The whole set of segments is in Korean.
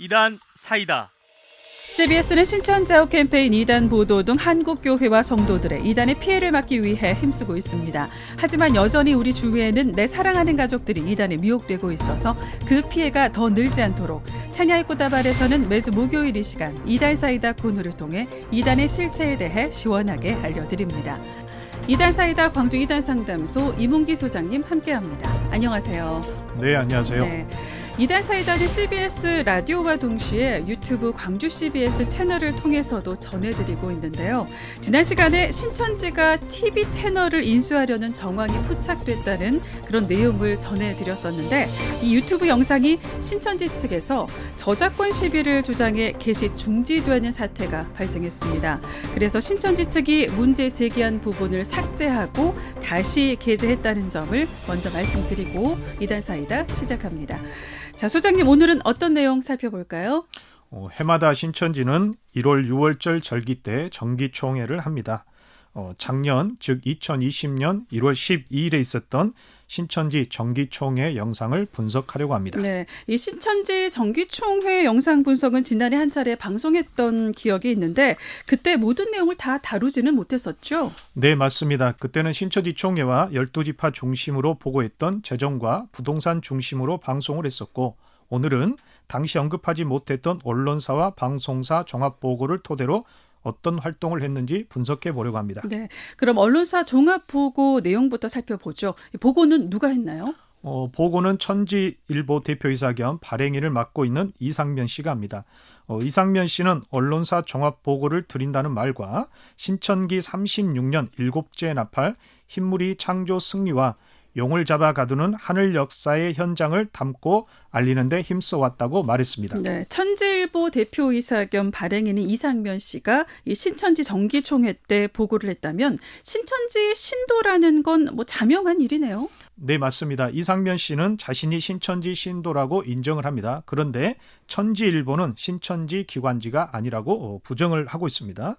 이단 사이다. CBS는 신천자우 캠페인 이단 보도 등 한국교회와 성도들의 이단의 피해를 막기 위해 힘쓰고 있습니다. 하지만 여전히 우리 주위에는 내 사랑하는 가족들이 이단에 미혹되고 있어서 그 피해가 더 늘지 않도록 찬야의 꽃다발에서는 매주 목요일 이 시간 이단 사이다 코너를 통해 이단의 실체에 대해 시원하게 알려드립니다. 이단 사이다 광주 이단 상담소 이문기 소장님 함께합니다. 안녕하세요. 네, 안녕하세요. 네. 이달 사이다는 CBS 라디오와 동시에 유튜브 광주 CBS 채널을 통해서도 전해드리고 있는데요. 지난 시간에 신천지가 TV 채널을 인수하려는 정황이 포착됐다는 그런 내용을 전해드렸었는데 이 유튜브 영상이 신천지 측에서 저작권 시비를 주장해 게시 중지되는 사태가 발생했습니다. 그래서 신천지 측이 문제 제기한 부분을 삭제하고 다시 게재했다는 점을 먼저 말씀드리고 이달 사이다 시작합니다. 자, 소장님 오늘은 어떤 내용 살펴볼까요? 어, 해마다 신천지는 1월 6월절 절기 때 정기총회를 합니다. 어, 작년 즉 2020년 1월 12일에 있었던 신천지 정기총회 영상을 분석하려고 합니다. 네, 이 신천지 정기총회 영상 분석은 지난해 한 차례 방송했던 기억이 있는데 그때 모든 내용을 다 다루지는 못했었죠. 네, 맞습니다. 그때는 신천지 총회와 12지파 중심으로 보고했던 재정과 부동산 중심으로 방송을 했었고 오늘은 당시 언급하지 못했던 언론사와 방송사 종합 보고를 토대로 어떤 활동을 했는지 분석해 보려고 합니다. 네. 그럼 언론사 종합 보고 내용부터 살펴보죠. 보고는 누가 했나요? 어, 보고는 천지일보 대표이사 겸 발행인을 맡고 있는 이상면 씨가 합니다. 어, 이상면 씨는 언론사 종합 보고를 드린다는 말과 신천기 36년 일곱째 나팔 흰물이 창조 승리와 용을 잡아 가두는 하늘 역사의 현장을 담고 알리는데 힘써왔다고 말했습니다. 네, 천지일보 대표이사 겸 발행인인 이상면 씨가 이 신천지 정기총회 때 보고를 했다면 신천지 신도라는 건 뭐 자명한 일이네요. 네, 맞습니다. 이상면 씨는 자신이 신천지 신도라고 인정을 합니다. 그런데 천지일보는 신천지 기관지가 아니라고 부정을 하고 있습니다.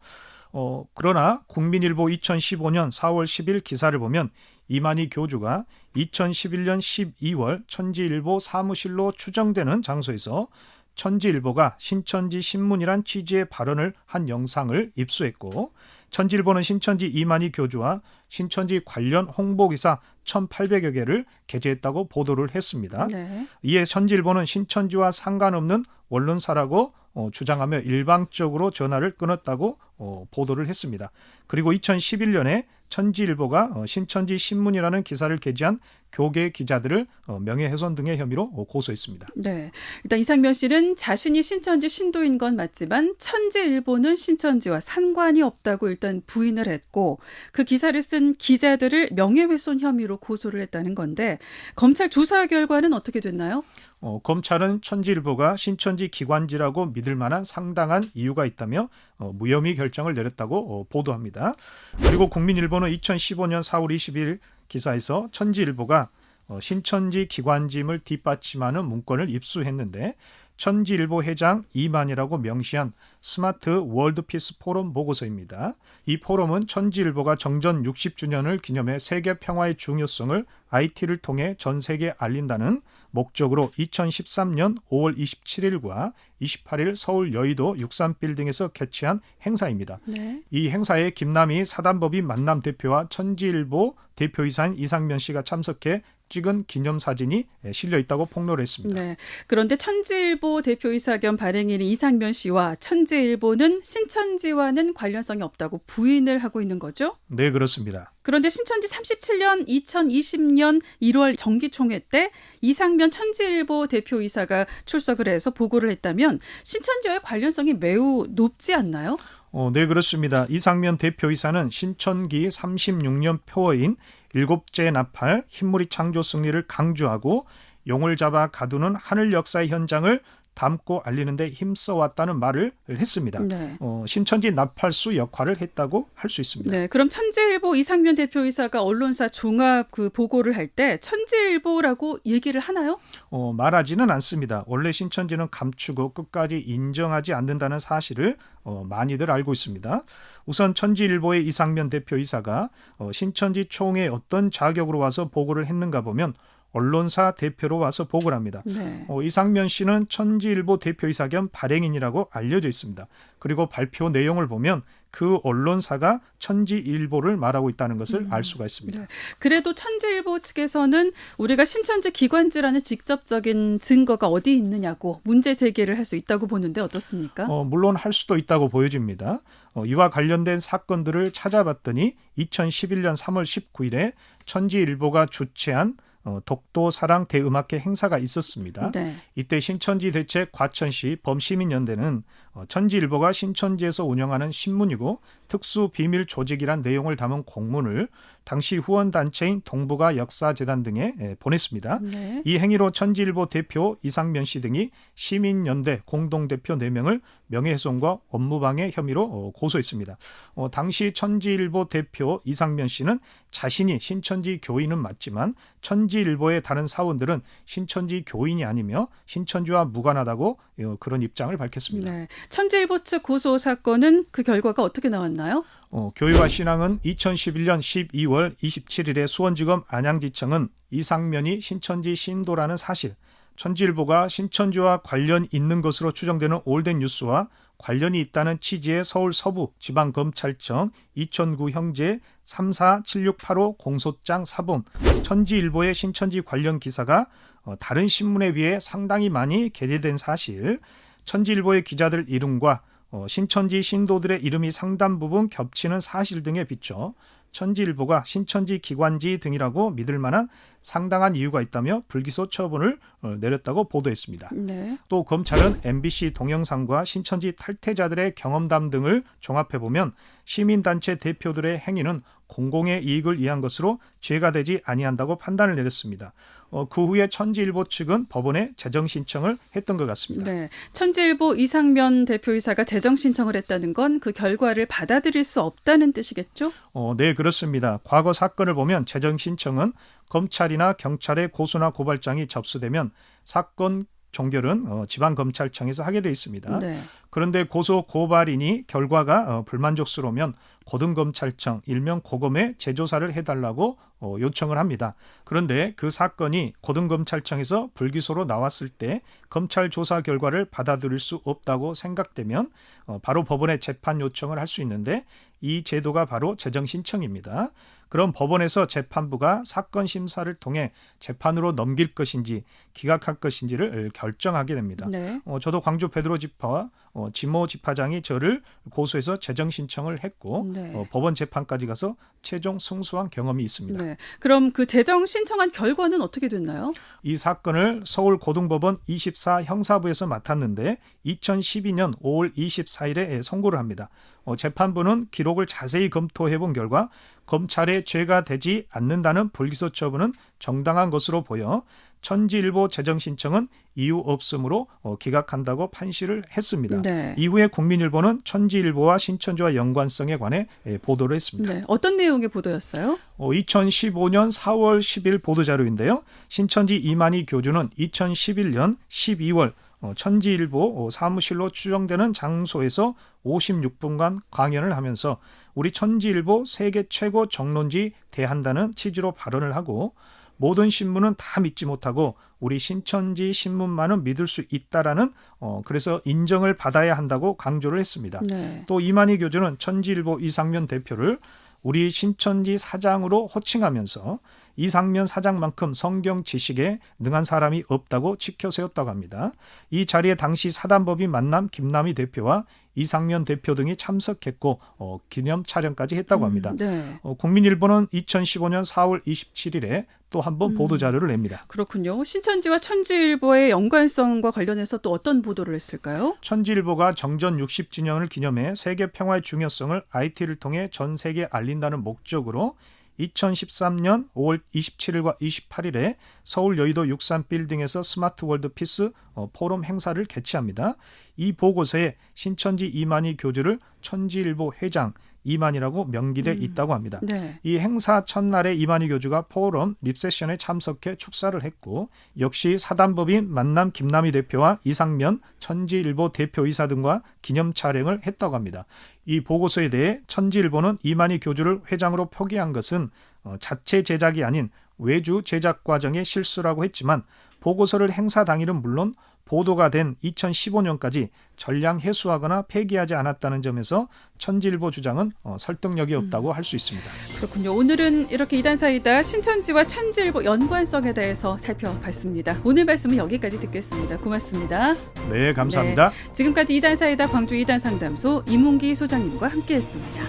어, 그러나 국민일보 2015년 4월 10일 기사를 보면 이만희 교주가 2011년 12월 천지일보 사무실로 추정되는 장소에서 천지일보가 신천지 신문이란 취지의 발언을 한 영상을 입수했고 천지일보는 신천지 이만희 교주와 신천지 관련 홍보기사 1,800여 개를 게재했다고 보도를 했습니다. 네. 이에 천지일보는 신천지와 상관없는 언론사라고 어, 주장하며 일방적으로 전화를 끊었다고 어, 보도를 했습니다. 그리고 2011년에 천지일보가 어, 신천지 신문이라는 기사를 게재한 교계 기자들을 어, 명예훼손 등의 혐의로 어, 고소했습니다. 네, 일단 이상면 씨는 자신이 신천지 신도인 건 맞지만 천지일보는 신천지와 상관이 없다고 일단 부인을 했고 그 기사를 쓴 기자들을 명예훼손 혐의로 고소를 했다는 건데 검찰 조사 결과는 어떻게 됐나요? 어, 검찰은 천지일보가 신천지 기관지라고 믿을 만한 상당한 이유가 있다며 어, 무혐의 결정을 내렸다고 어, 보도합니다. 그리고 국민일보는 2015년 4월 20일 기사에서 천지일보가 어, 신천지 기관짐을 뒷받침하는 문건을 입수했는데 천지일보 회장 이만이라고 명시한 스마트 월드피스 포럼 보고서입니다. 이 포럼은 천지일보가 정전 60주년을 기념해 세계 평화의 중요성을 IT를 통해 전 세계에 알린다는 목적으로 2013년 5월 27일과 28일 서울 여의도 63빌딩에서 개최한 행사입니다. 네. 이 행사에 김남희 사단법인 만남 대표와 천지일보 대표이사인 이상면 씨가 참석해 찍은 기념사진이 실려 있다고 폭로를 했습니다. 네. 그런데 천지일보 대표이사 겸 발행인인 이상면 씨와 천지일보는 신천지와는 관련성이 없다고 부인을 하고 있는 거죠? 네, 그렇습니다. 그런데 신천지 37년 2020년 1월 정기총회 때 이상면 천지일보 대표이사가 출석을 해서 보고를 했다면 신천지와의 관련성이 매우 높지 않나요? 어, 네, 그렇습니다. 이상면 대표이사는 신천기 36년 표어인 일곱째 나팔 흰물이 창조 승리를 강조하고 용을 잡아 가두는 하늘 역사의 현장을 담고 알리는데 힘써왔다는 말을 했습니다. 네. 어, 신천지 나팔수 역할을 했다고 할 수 있습니다. 네, 그럼 천지일보 이상면 대표이사가 언론사 종합 그 보고를 할 때 천지일보라고 얘기를 하나요? 어, 말하지는 않습니다. 원래 신천지는 감추고 끝까지 인정하지 않는다는 사실을 어, 많이들 알고 있습니다. 우선 천지일보의 이상면 대표이사가 어, 신천지 총회 어떤 자격으로 와서 보고를 했는가 보면 언론사 대표로 와서 보고를 합니다. 네. 어, 이상면 씨는 천지일보 대표이사 겸 발행인이라고 알려져 있습니다. 그리고 발표 내용을 보면 그 언론사가 천지일보를 말하고 있다는 것을 알 수가 있습니다. 네. 그래도 천지일보 측에서는 우리가 신천지 기관지라는 직접적인 증거가 어디 있느냐고 문제 제기를 할 수 있다고 보는데 어떻습니까? 어, 물론 할 수도 있다고 보여집니다. 어, 이와 관련된 사건들을 찾아봤더니 2011년 3월 19일에 천지일보가 주최한 어, 독도 사랑 대음악회 행사가 있었습니다. 네. 이때 신천지 대책 과천시 범시민연대는 어, 천지일보가 신천지에서 운영하는 신문이고 특수 비밀 조직이란 내용을 담은 공문을 당시 후원 단체인 동북아 역사재단 등에 예, 보냈습니다. 네. 이 행위로 천지일보 대표 이상면 씨 등이 시민연대 공동 대표 4명을 명예훼손과 업무방해 혐의로 어, 고소했습니다. 어, 당시 천지일보 대표 이상면 씨는 자신이 신천지 교인은 맞지만 천지일보의 다른 사원들은 신천지 교인이 아니며 신천지와 무관하다고 어, 그런 입장을 밝혔습니다. 네. 천지일보 측 고소 사건은 그 결과가 어떻게 나왔나요? 어, 교회와 신앙은 2011년 12월 27일에 수원지검 안양지청은 이상면이 신천지 신도라는 사실, 천지일보가 신천지와 관련 있는 것으로 추정되는 올덴 뉴스와 관련이 있다는 취지의 서울 서부 지방검찰청 이천구 형제 347685 공소장 사본 천지일보의 신천지 관련 기사가 어, 다른 신문에 비해 상당히 많이 게재된 사실, 천지일보의 기자들 이름과 어, 신천지 신도들의 이름이 상당 부분 겹치는 사실 등에 비춰 천지일보가 신천지 기관지 등이라고 믿을 만한 상당한 이유가 있다며 불기소 처분을 어, 내렸다고 보도했습니다. 네. 또 검찰은 MBC 동영상과 신천지 탈퇴자들의 경험담 등을 종합해 보면 시민단체 대표들의 행위는 공공의 이익을 위한 것으로 죄가 되지 아니한다고 판단을 내렸습니다. 어, 그 후에 천지일보 측은 법원에 재정 신청을 했던 것 같습니다. 네. 천지일보 이상면 대표이사가 재정 신청을 했다는 건 그 결과를 받아들일 수 없다는 뜻이겠죠? 어, 네, 그렇습니다. 과거 사건을 보면 재정 신청은 검찰이나 경찰의 고소나 고발장이 접수되면 사건 종결은 어, 지방검찰청에서 하게 돼 있습니다. 네. 그런데 고소 고발인이 결과가 어, 불만족스러우면 고등검찰청 일명 고검에 재조사를 해달라고 어, 요청을 합니다. 그런데 그 사건이 고등검찰청에서 불기소로 나왔을 때 검찰 조사 결과를 받아들일 수 없다고 생각되면 어, 바로 법원에 재판 요청을 할 수 있는데 이 제도가 바로 재정 신청입니다. 그럼 법원에서 재판부가 사건 심사를 통해 재판으로 넘길 것인지 기각할 것인지를 결정하게 됩니다. 네. 어, 저도 광주 베드로 지파와 어, 지모 지파장이 저를 고소해서 재정 신청을 했고 네. 어, 법원 재판까지 가서 최종 승소한 경험이 있습니다. 네. 그럼 그 재정 신청한 결과는 어떻게 됐나요? 이 사건을 서울 고등법원 24 형사부에서 맡았는데 2012년 5월 24일에 선고를 합니다. 어, 재판부는 기록을 자세히 검토해 본 결과 검찰의 죄가 되지 않는다는 불기소 처분은 정당한 것으로 보여 천지일보 재정 신청은 이유 없음으로 어, 기각한다고 판시를 했습니다. 네. 이후에 국민일보는 천지일보와 신천지와 연관성에 관해 예, 보도를 했습니다. 네. 어떤 내용의 보도였어요? 어, 2015년 4월 10일 보도 자료인데요. 신천지 이만희 교주는 2011년 12월 어, 천지일보 어, 사무실로 추정되는 장소에서 56분간 강연을 하면서 우리 천지일보 세계 최고 정론지 대한다는 취지로 발언을 하고 모든 신문은 다 믿지 못하고 우리 신천지 신문만은 믿을 수 있다라는 어, 그래서 인정을 받아야 한다고 강조를 했습니다. 네. 또 이만희 교주는 천지일보 이상면 대표를 우리 신천지 사장으로 호칭하면서 이상면 사장만큼 성경 지식에 능한 사람이 없다고 치켜 세웠다고 합니다. 이 자리에 당시 사단법인 만남 김남희 대표와 이상면 대표 등이 참석했고 어, 기념 촬영까지 했다고 합니다. 음, 네. 어, 국민일보는 2015년 4월 27일에 또 한번 음. 보도 자료를 냅니다. 그렇군요. 신천지와 천지일보의 연관성과 관련해서 또 어떤 보도를 했을까요? 천지일보가 정전 60주년을 기념해 세계 평화의 중요성을 IT를 통해 전 세계에 알린다는 목적으로 2013년 5월 27일과 28일에 서울 여의도 63 빌딩에서 Smart World Peace 어, 포럼 행사를 개최합니다. 이 보고서에 신천지 이만희 교주를 천지일보 회장 이만희라고 명기돼 음. 있다고 합니다. 네. 이 행사 첫날에 이만희 교주가 포럼 리셉션에 참석해 축사를 했고 역시 사단법인 만남 김남희 대표와 이상면 천지일보 대표이사 등과 기념 촬영을 했다고 합니다. 이 보고서에 대해 천지일보는 이만희 교주를 회장으로 표기한 것은 어, 자체 제작이 아닌 외주 제작 과정의 실수라고 했지만 보고서를 행사 당일은 물론 보도가 된 2015년까지 전량 해수하거나 폐기하지 않았다는 점에서 천지일보 주장은 어, 설득력이 없다고 할수 있습니다. 그렇군요. 오늘은 이렇게 이단 사이다 신천지와 천지일보 연관성에 대해서 살펴봤습니다. 오늘 말씀은 여기까지 듣겠습니다. 고맙습니다. 네, 감사합니다. 지금까지 이단 사이다 광주 이단 상담소 이문기 소장님과 함께했습니다.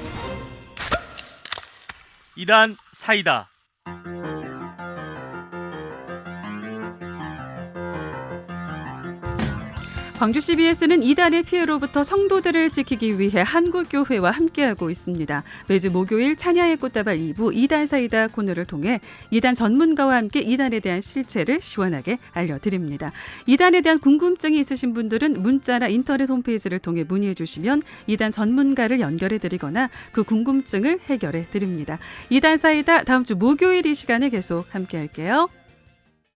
이단 사이다. 광주 CBS는 이단의 피해로부터 성도들을 지키기 위해 한국교회와 함께하고 있습니다. 매주 목요일 찬야의 꽃다발 2부 이단 사이다 코너를 통해 이단 전문가와 함께 이단에 대한 실체를 시원하게 알려드립니다. 이단에 대한 궁금증이 있으신 분들은 문자나 인터넷 홈페이지를 통해 문의해 주시면 이단 전문가를 연결해 드리거나 그 궁금증을 해결해 드립니다. 이단 사이다 다음 주 목요일 이 시간에 계속 함께 할게요.